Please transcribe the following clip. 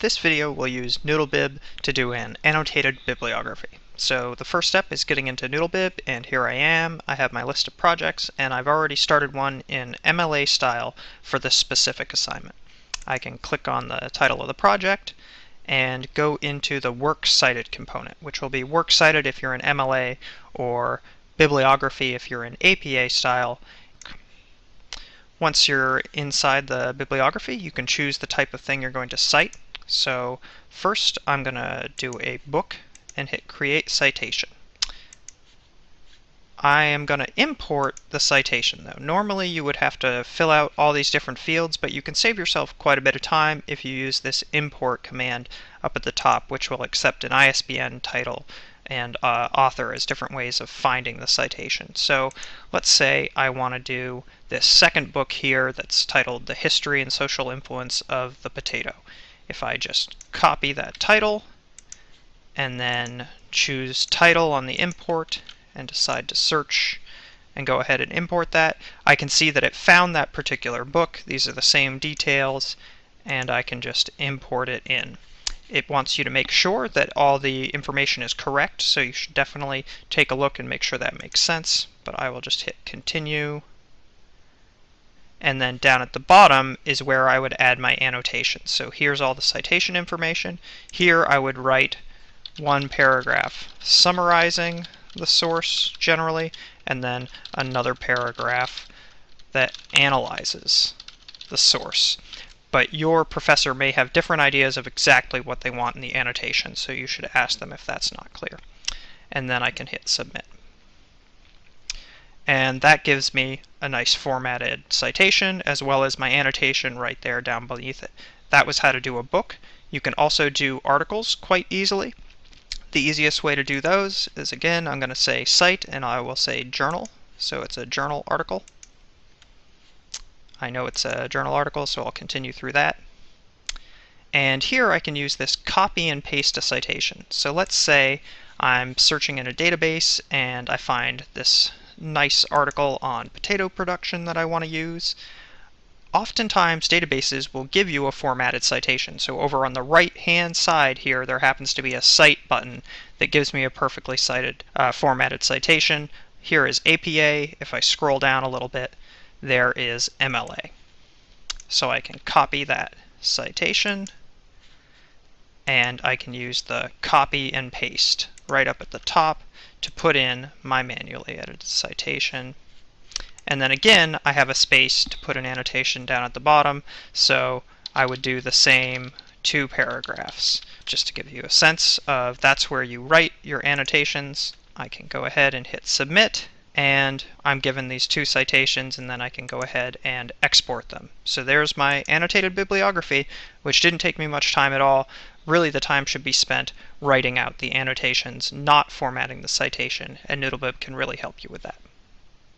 This video will use Noodlebib to do an annotated bibliography. So the first step is getting into Noodlebib, and here I am. I have my list of projects, and I've already started one in MLA style for this specific assignment. I can click on the title of the project and go into the Works Cited component, which will be Works Cited if you're in MLA or Bibliography if you're in APA style, once you're inside the bibliography, you can choose the type of thing you're going to cite. So first I'm going to do a book and hit Create Citation. I am going to import the citation though. Normally you would have to fill out all these different fields, but you can save yourself quite a bit of time if you use this import command up at the top, which will accept an ISBN title and uh, author as different ways of finding the citation. So let's say I want to do this second book here that's titled The History and Social Influence of the Potato. If I just copy that title and then choose title on the import and decide to search and go ahead and import that, I can see that it found that particular book. These are the same details and I can just import it in. It wants you to make sure that all the information is correct, so you should definitely take a look and make sure that makes sense. But I will just hit continue. And then down at the bottom is where I would add my annotations. So here's all the citation information. Here I would write one paragraph summarizing the source generally, and then another paragraph that analyzes the source but your professor may have different ideas of exactly what they want in the annotation, so you should ask them if that's not clear. And then I can hit submit. And that gives me a nice formatted citation as well as my annotation right there down beneath it. That was how to do a book. You can also do articles quite easily. The easiest way to do those is again, I'm going to say cite and I will say journal. So it's a journal article. I know it's a journal article, so I'll continue through that. And here I can use this copy and paste a citation. So let's say I'm searching in a database and I find this nice article on potato production that I want to use. Oftentimes databases will give you a formatted citation. So over on the right hand side here there happens to be a cite button that gives me a perfectly cited uh, formatted citation. Here is APA. If I scroll down a little bit there is MLA. So I can copy that citation and I can use the copy and paste right up at the top to put in my manually edited citation. And then again, I have a space to put an annotation down at the bottom, so I would do the same two paragraphs. Just to give you a sense of that's where you write your annotations, I can go ahead and hit submit and I'm given these two citations and then I can go ahead and export them. So there's my annotated bibliography, which didn't take me much time at all. Really the time should be spent writing out the annotations, not formatting the citation, and Noodlebib can really help you with that.